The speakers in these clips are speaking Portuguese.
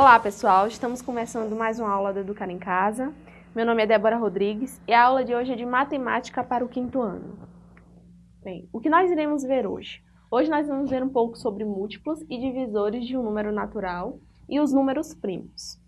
Olá pessoal, estamos começando mais uma aula do Educar em Casa. Meu nome é Débora Rodrigues e a aula de hoje é de Matemática para o quinto ano. Bem, o que nós iremos ver hoje? Hoje nós vamos ver um pouco sobre múltiplos e divisores de um número natural e os números primos.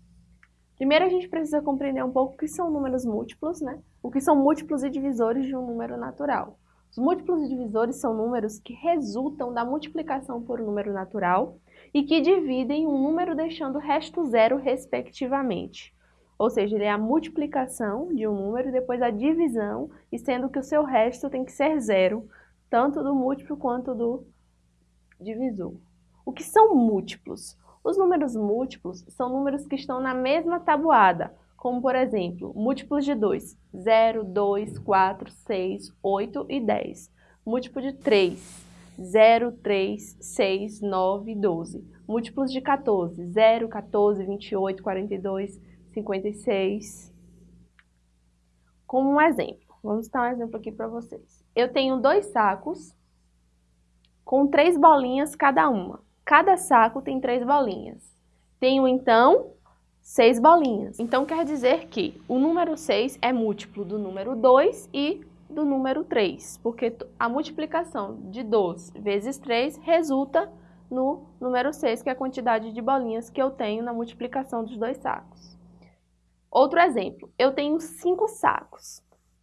Primeiro a gente precisa compreender um pouco o que são números múltiplos, né? O que são múltiplos e divisores de um número natural. Os múltiplos divisores são números que resultam da multiplicação por um número natural e que dividem um número deixando o resto zero, respectivamente. Ou seja, ele é a multiplicação de um número e depois a divisão, e sendo que o seu resto tem que ser zero, tanto do múltiplo quanto do divisor. O que são múltiplos? Os números múltiplos são números que estão na mesma tabuada, como por exemplo, múltiplos de 2, 0, 2, 4, 6, 8 e 10. Múltiplo de 3, 0, 3, 6, 9, 12. Múltiplos de 14, 0, 14, 28, 42, 56. Como um exemplo, vamos dar um exemplo aqui para vocês. Eu tenho dois sacos com três bolinhas cada uma. Cada saco tem três bolinhas. Tenho, então, seis bolinhas. Então, quer dizer que o número 6 é múltiplo do número 2 e do número 3, porque a multiplicação de 2 vezes 3 resulta no número 6, que é a quantidade de bolinhas que eu tenho na multiplicação dos dois sacos. Outro exemplo, eu tenho 5 sacos.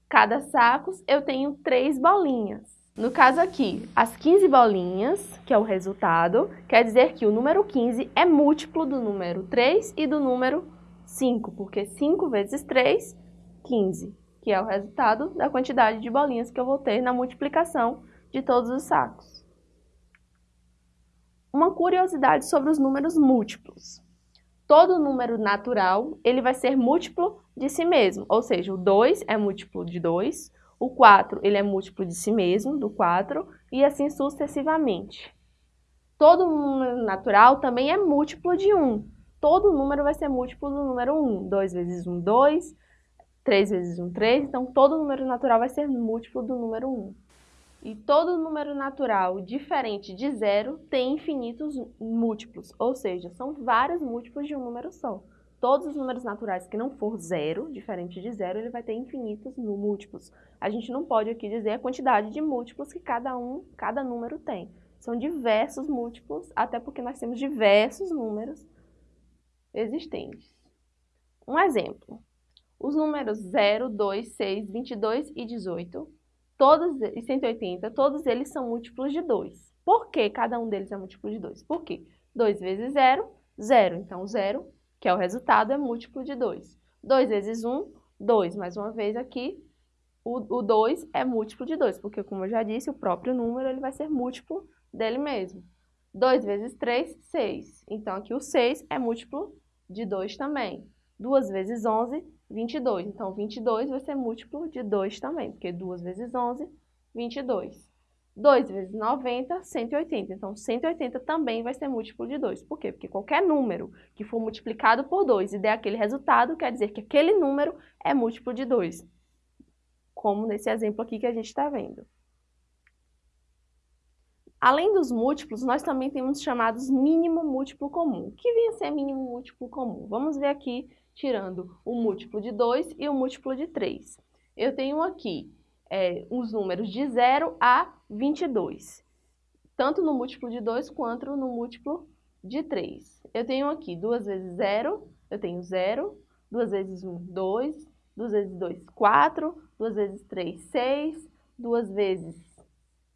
Cada saco eu tenho 3 bolinhas. No caso aqui, as 15 bolinhas, que é o resultado, quer dizer que o número 15 é múltiplo do número 3 e do número 5, porque 5 vezes 3, 15, que é o resultado da quantidade de bolinhas que eu vou ter na multiplicação de todos os sacos. Uma curiosidade sobre os números múltiplos. Todo número natural, ele vai ser múltiplo de si mesmo, ou seja, o 2 é múltiplo de 2, o 4 ele é múltiplo de si mesmo, do 4, e assim sucessivamente. Todo número natural também é múltiplo de 1. Todo número vai ser múltiplo do número 1. 2 vezes 1, 2. 3 vezes 1, 3. Então, todo número natural vai ser múltiplo do número 1. E todo número natural diferente de zero tem infinitos múltiplos, ou seja, são vários múltiplos de um número só. Todos os números naturais que não for zero, diferente de zero, ele vai ter infinitos múltiplos. A gente não pode aqui dizer a quantidade de múltiplos que cada um, cada número tem. São diversos múltiplos, até porque nós temos diversos números existentes. Um exemplo. Os números 0, 2, 6, 22 e 18, todos, e 180, todos eles são múltiplos de 2. Por que cada um deles é múltiplo de 2? Por quê? 2 vezes 0, 0. Então, 0 que é o resultado, é múltiplo de 2. 2 vezes 1, 2. Mais uma vez aqui, o 2 é múltiplo de 2, porque como eu já disse, o próprio número ele vai ser múltiplo dele mesmo. 2 vezes 3, 6. Então aqui o 6 é múltiplo de 2 também. 2 vezes 11, 22. Então 22 vai ser múltiplo de 2 também, porque 2 vezes 11, 22. 2 vezes 90, 180. Então, 180 também vai ser múltiplo de 2. Por quê? Porque qualquer número que for multiplicado por 2 e der aquele resultado, quer dizer que aquele número é múltiplo de 2. Como nesse exemplo aqui que a gente está vendo. Além dos múltiplos, nós também temos chamados mínimo múltiplo comum. O que vem a ser mínimo múltiplo comum? Vamos ver aqui, tirando o múltiplo de 2 e o múltiplo de 3. Eu tenho aqui é, os números de 0 a 22, tanto no múltiplo de 2 quanto no múltiplo de 3. Eu tenho aqui 2 vezes 0, eu tenho 0, 2 vezes 1, 2, 2 vezes 2, 4, 2 vezes 3, 6, 2 vezes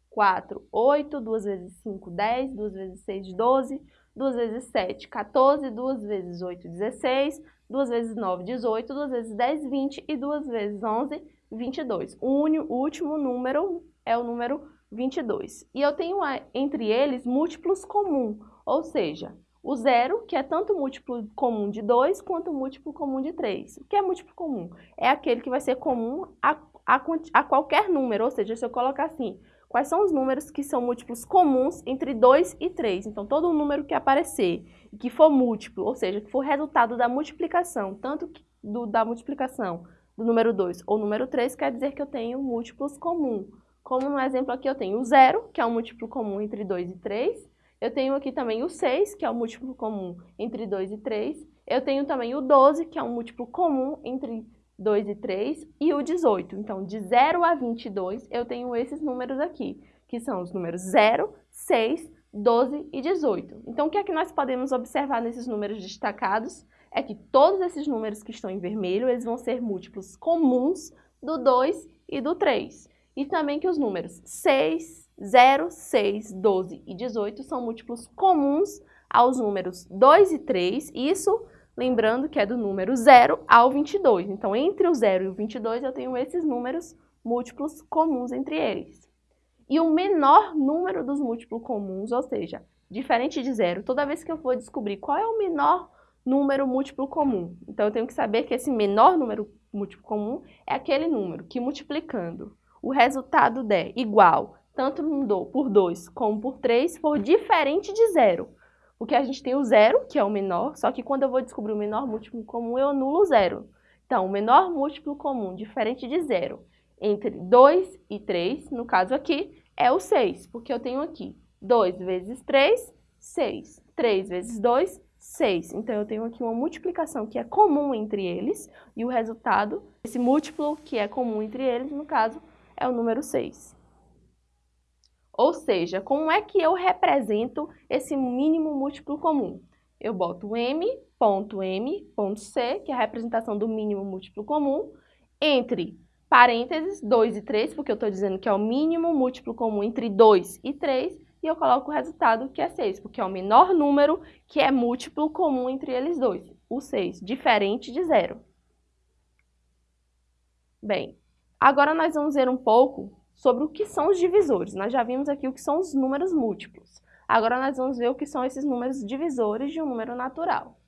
4, 8, 2 vezes 5, 10, 2 vezes 6, 12, 2 vezes 7, 14, 2 vezes 8, 16, 2 vezes 9, 18, 2 vezes 10, 20 e 2 vezes 11, 22. O, último número é o número 22. E eu tenho entre eles múltiplos comum, ou seja, o zero, que é tanto múltiplo comum de 2 quanto múltiplo comum de 3. O que é múltiplo comum? É aquele que vai ser comum a, a, a qualquer número, ou seja, se eu colocar assim, quais são os números que são múltiplos comuns entre 2 e 3. Então, todo número que aparecer e que for múltiplo, ou seja, que for resultado da multiplicação, tanto do, da multiplicação do número 2 ou número 3, quer dizer que eu tenho múltiplos comum. Como no exemplo aqui eu tenho o zero, que é um múltiplo comum entre 2 e 3, Eu tenho aqui também o 6, que é o múltiplo comum entre 2 e 3. Eu tenho também o 12, que é um múltiplo comum entre 2 e 3, e o 18. Então, de 0 a 22, eu tenho esses números aqui, que são os números 0, 6, 12 e 18. Então, o que é que nós podemos observar nesses números destacados? É que todos esses números que estão em vermelho, eles vão ser múltiplos comuns do 2 e do 3. E também que os números 6, 0, 6, 12 e 18 são múltiplos comuns aos números 2 e 3, isso lembrando que é do número 0 ao 22. Então, entre o 0 e o 22, eu tenho esses números múltiplos comuns entre eles. E o menor número dos múltiplos comuns, ou seja, diferente de zero, toda vez que eu for descobrir qual é o menor número múltiplo comum, então eu tenho que saber que esse menor número múltiplo comum é aquele número que multiplicando o resultado der igual tanto por 2 como por 3 for diferente de zero. Porque a gente tem o zero, que é o menor, só que quando eu vou descobrir o menor múltiplo comum, eu anulo o zero. Então, o menor múltiplo comum diferente de zero entre 2 e 3, no caso aqui, é o 6, porque eu tenho aqui 2 vezes 3, 6. 3 vezes 2, 6. Então, eu tenho aqui uma multiplicação que é comum entre eles, e o resultado, esse múltiplo que é comum entre eles, no caso, é o número 6. Ou seja, como é que eu represento esse mínimo múltiplo comum? Eu boto m, ponto m, ponto c, que é a representação do mínimo múltiplo comum, entre parênteses 2 e 3, porque eu estou dizendo que é o mínimo múltiplo comum entre 2 e 3, e eu coloco o resultado, que é 6, porque é o menor número que é múltiplo comum entre eles dois, o 6, diferente de zero. Bem, agora nós vamos ver um pouco sobre o que são os divisores. Nós já vimos aqui o que são os números múltiplos. Agora nós vamos ver o que são esses números divisores de um número natural.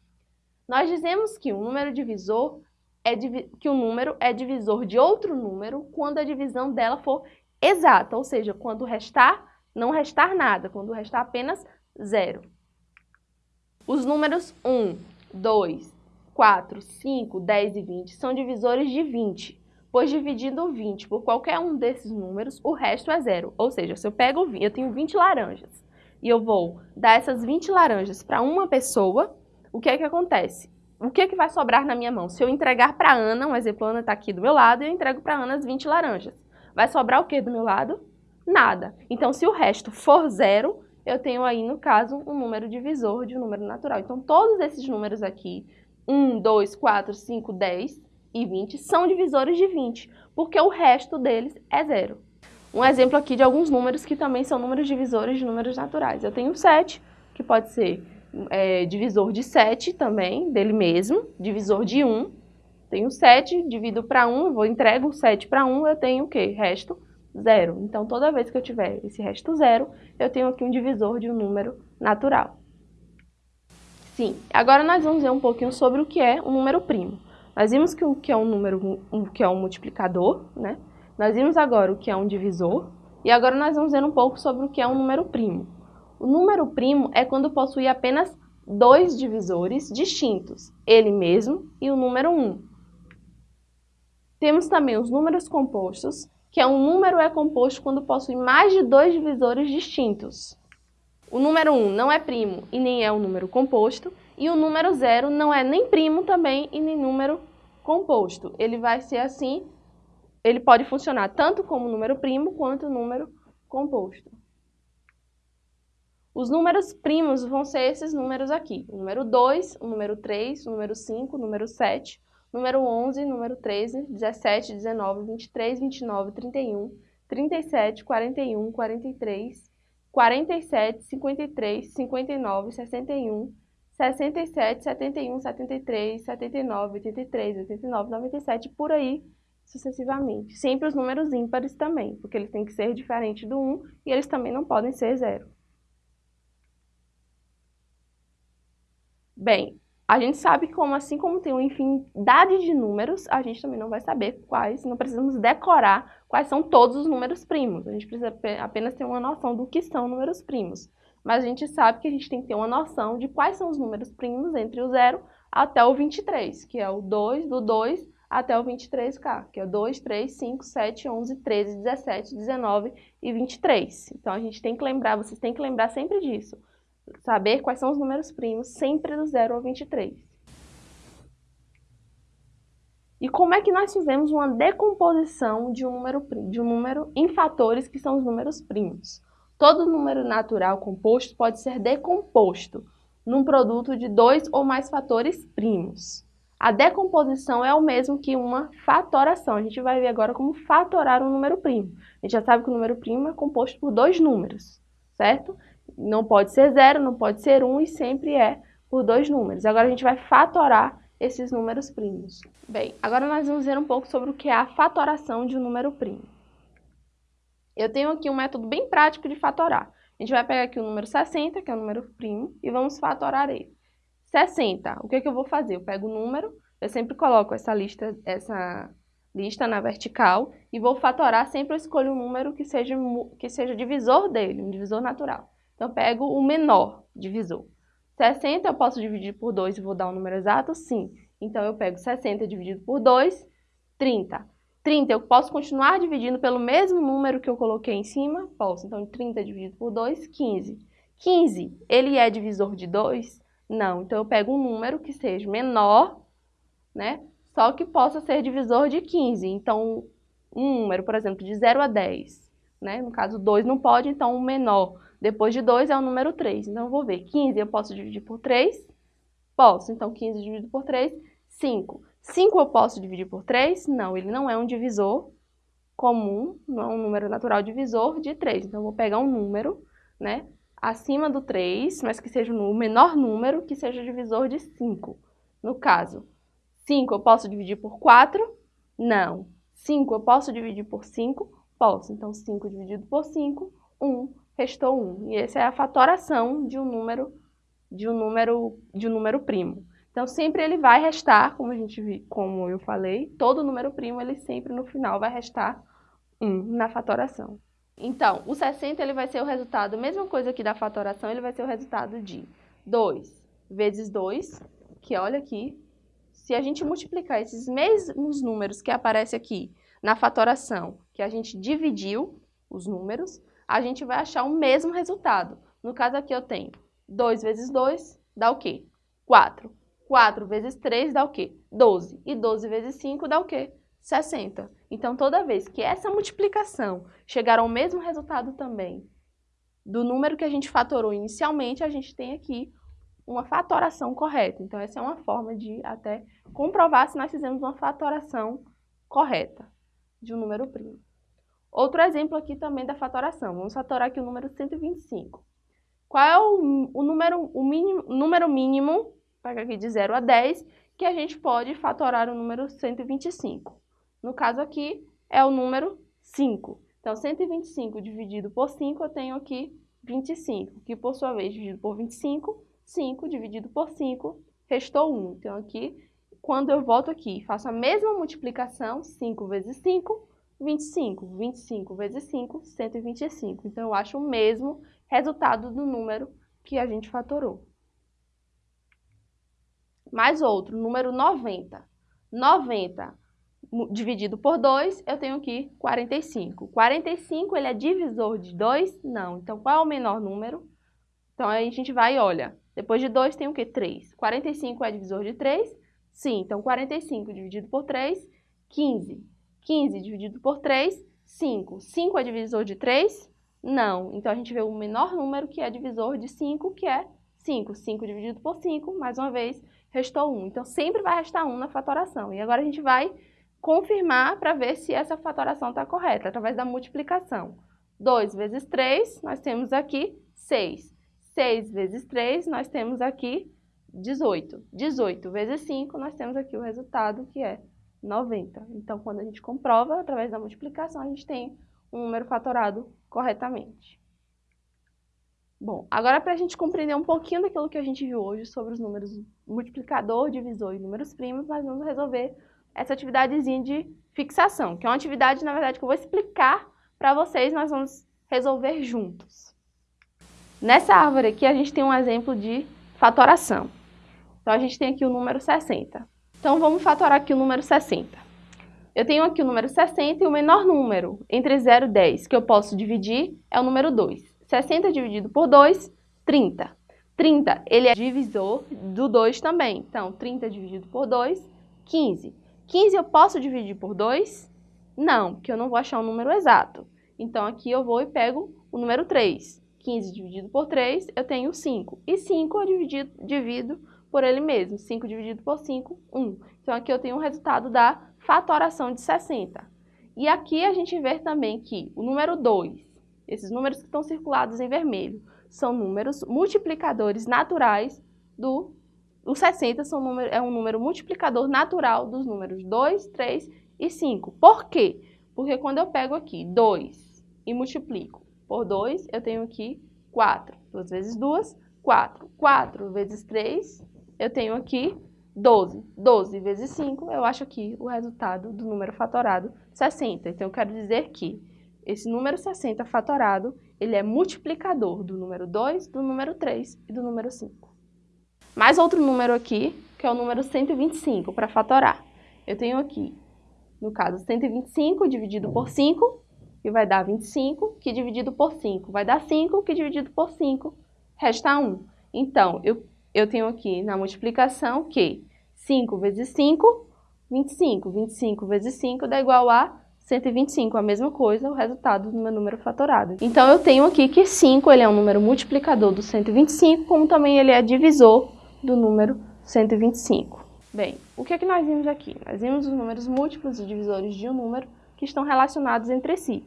Nós dizemos que um número divisor é que o um número é divisor de outro número quando a divisão dela for exata, ou seja, quando restar, não restar nada, quando restar apenas zero. Os números 1, 2, 4, 5, 10 e 20 são divisores de 20 pois dividindo 20 por qualquer um desses números, o resto é zero. Ou seja, se eu pego 20, eu tenho 20 laranjas, e eu vou dar essas 20 laranjas para uma pessoa, o que é que acontece? O que é que vai sobrar na minha mão? Se eu entregar para Ana, um exemplo, Ana está aqui do meu lado, eu entrego para Ana as 20 laranjas. Vai sobrar o que do meu lado? Nada. Então, se o resto for zero, eu tenho aí, no caso, um número divisor de um número natural. Então, todos esses números aqui, 1, 2, 4, 5, 10, e 20 são divisores de 20, porque o resto deles é zero. Um exemplo aqui de alguns números que também são números divisores de números naturais. Eu tenho 7, que pode ser é, divisor de 7 também, dele mesmo, divisor de 1. Tenho 7, divido para 1, vou entrego 7 para 1, eu tenho o quê? Resto zero. Então, toda vez que eu tiver esse resto zero, eu tenho aqui um divisor de um número natural. Sim, agora nós vamos ver um pouquinho sobre o que é um número primo. Nós vimos que o que é um número, o que é um multiplicador, né? Nós vimos agora o que é um divisor, e agora nós vamos ver um pouco sobre o que é um número primo. O número primo é quando possui apenas dois divisores distintos, ele mesmo e o número 1. Temos também os números compostos, que é um número é composto quando possui mais de dois divisores distintos. O número 1 não é primo e nem é um número composto, e o número 0 não é nem primo também e nem número composto. Ele vai ser assim, ele pode funcionar tanto como número primo quanto número composto. Os números primos vão ser esses números aqui. O número 2, o número 3, o número 5, o número 7, número 11, número 13, 17, 19, 23, 29, 31, 37, 41, 43, 47, 53, 59, 61, 67, 71, 73, 79, 83, 89, 97, por aí sucessivamente. Sempre os números ímpares também, porque eles têm que ser diferentes do 1 e eles também não podem ser zero. Bem, a gente sabe como assim como tem uma infinidade de números, a gente também não vai saber quais, não precisamos decorar quais são todos os números primos. A gente precisa apenas ter uma noção do que são números primos mas a gente sabe que a gente tem que ter uma noção de quais são os números primos entre o 0 até o 23, que é o 2 do 2 até o 23K, que é 2, 3, 5, 7, 11, 13, 17, 19 e 23. Então, a gente tem que lembrar, vocês têm que lembrar sempre disso, saber quais são os números primos sempre do 0 ao 23. E como é que nós fizemos uma decomposição de um número, de um número em fatores que são os números primos? Todo número natural composto pode ser decomposto num produto de dois ou mais fatores primos. A decomposição é o mesmo que uma fatoração. A gente vai ver agora como fatorar um número primo. A gente já sabe que o número primo é composto por dois números, certo? Não pode ser zero, não pode ser um e sempre é por dois números. Agora a gente vai fatorar esses números primos. Bem, agora nós vamos ver um pouco sobre o que é a fatoração de um número primo. Eu tenho aqui um método bem prático de fatorar. A gente vai pegar aqui o número 60, que é o número primo, e vamos fatorar ele. 60, o que, é que eu vou fazer? Eu pego o número, eu sempre coloco essa lista, essa lista na vertical e vou fatorar, sempre eu escolho um número que seja, que seja divisor dele, um divisor natural. Então, eu pego o menor divisor. 60 eu posso dividir por 2 e vou dar um número exato? Sim. Então, eu pego 60 dividido por 2, 30. 30 eu posso continuar dividindo pelo mesmo número que eu coloquei em cima? Posso. Então, 30 dividido por 2, 15. 15, ele é divisor de 2? Não. Então, eu pego um número que seja menor, né? Só que possa ser divisor de 15. Então, um número, por exemplo, de 0 a 10, né? No caso, 2 não pode, então o menor depois de 2 é o número 3. Então, eu vou ver. 15 eu posso dividir por 3? Posso. Então, 15 dividido por 3, 5. 5 eu posso dividir por 3? Não, ele não é um divisor comum, não é um número natural divisor de 3. Então, eu vou pegar um número, né, acima do 3, mas que seja o menor número, que seja divisor de 5. No caso, 5 eu posso dividir por 4? Não. 5 eu posso dividir por 5? Posso. Então, 5 dividido por 5, 1 restou 1. E essa é a fatoração de um número de um número de um número primo. Então sempre ele vai restar, como a gente como eu falei, todo número primo ele sempre no final vai restar 1 na fatoração. Então, o 60 ele vai ser o resultado, mesma coisa que da fatoração, ele vai ser o resultado de 2 vezes 2, que olha aqui, se a gente multiplicar esses mesmos números que aparecem aqui na fatoração, que a gente dividiu os números, a gente vai achar o mesmo resultado. No caso aqui eu tenho 2 vezes 2 dá o quê? 4. 4 vezes 3 dá o quê? 12. E 12 vezes 5 dá o quê? 60. Então, toda vez que essa multiplicação chegar ao mesmo resultado também do número que a gente fatorou inicialmente, a gente tem aqui uma fatoração correta. Então, essa é uma forma de até comprovar se nós fizemos uma fatoração correta de um número primo. Outro exemplo aqui também da fatoração. Vamos fatorar aqui o número 125. Qual é o, o número, o mínimo, número mínimo, pega aqui de 0 a 10, que a gente pode fatorar o número 125? No caso aqui, é o número 5. Então, 125 dividido por 5, eu tenho aqui 25, que por sua vez, dividido por 25, 5 dividido por 5, restou 1. Então, aqui, quando eu volto aqui faço a mesma multiplicação, 5 vezes 5, 25. 25 vezes 5, 125. Então, eu acho o mesmo resultado do número que a gente fatorou. Mais outro, número 90. 90 dividido por 2, eu tenho aqui 45. 45, ele é divisor de 2? Não. Então, qual é o menor número? Então, aí a gente vai e olha. Depois de 2 tem o quê? 3. 45 é divisor de 3? Sim. Então, 45 dividido por 3, 15. 15 dividido por 3, 5. 5 é divisor de 3? Não. Então, a gente vê o menor número que é divisor de 5, que é 5. 5 dividido por 5, mais uma vez, restou 1. Então, sempre vai restar 1 na fatoração. E agora a gente vai confirmar para ver se essa fatoração está correta, através da multiplicação. 2 vezes 3, nós temos aqui 6. 6 vezes 3, nós temos aqui 18. 18 vezes 5, nós temos aqui o resultado, que é 90. Então, quando a gente comprova, através da multiplicação, a gente tem um número fatorado corretamente. Bom, agora para a gente compreender um pouquinho daquilo que a gente viu hoje sobre os números multiplicador, divisor e números primos, nós vamos resolver essa atividadezinha de fixação, que é uma atividade, na verdade, que eu vou explicar para vocês, nós vamos resolver juntos. Nessa árvore aqui, a gente tem um exemplo de fatoração. Então, a gente tem aqui o número 60. Então, vamos fatorar aqui o número 60. Eu tenho aqui o número 60 e o menor número entre 0 e 10 que eu posso dividir é o número 2. 60 dividido por 2, 30. 30, ele é divisor do 2 também. Então, 30 dividido por 2, 15. 15 eu posso dividir por 2? Não, porque eu não vou achar um número exato. Então, aqui eu vou e pego o número 3. 15 dividido por 3, eu tenho 5. E 5 eu divido, divido por ele mesmo. 5 dividido por 5, 1. Então, aqui eu tenho o resultado da fatoração de 60. E aqui a gente vê também que o número 2, esses números que estão circulados em vermelho, são números multiplicadores naturais do... O 60 são número, é um número multiplicador natural dos números 2, 3 e 5. Por quê? Porque quando eu pego aqui 2 e multiplico por 2, eu tenho aqui 4. 2 vezes 2, 4. 4 vezes 3, eu tenho aqui 12. 12 vezes 5, eu acho aqui o resultado do número fatorado 60. Então, eu quero dizer que esse número 60 fatorado, ele é multiplicador do número 2, do número 3 e do número 5. Mais outro número aqui, que é o número 125, para fatorar. Eu tenho aqui, no caso, 125 dividido por 5, que vai dar 25, que dividido por 5 vai dar 5, que dividido por 5 resta 1. Então, eu, eu tenho aqui na multiplicação que 5 vezes 5, 25. 25 vezes 5 dá igual a 125, a mesma coisa, o resultado do meu número fatorado. Então, eu tenho aqui que 5 ele é um número multiplicador do 125, como também ele é divisor do número 125. Bem, o que é que nós vimos aqui? Nós vimos os números múltiplos e divisores de um número que estão relacionados entre si.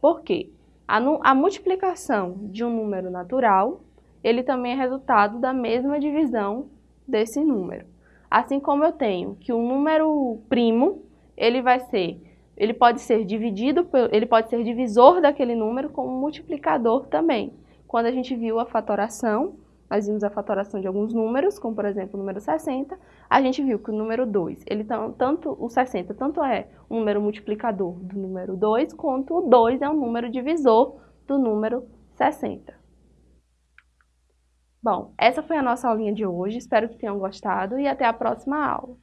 Por quê? A, a multiplicação de um número natural, ele também é resultado da mesma divisão desse número. Assim como eu tenho que um número primo, ele vai ser, ele pode ser dividido, ele pode ser divisor daquele número como multiplicador também. Quando a gente viu a fatoração, nós vimos a fatoração de alguns números, como por exemplo o número 60, a gente viu que o número 2, ele tanto o 60 tanto é um número multiplicador do número 2, quanto o 2 é um número divisor do número 60. Bom, essa foi a nossa aulinha de hoje, espero que tenham gostado e até a próxima aula.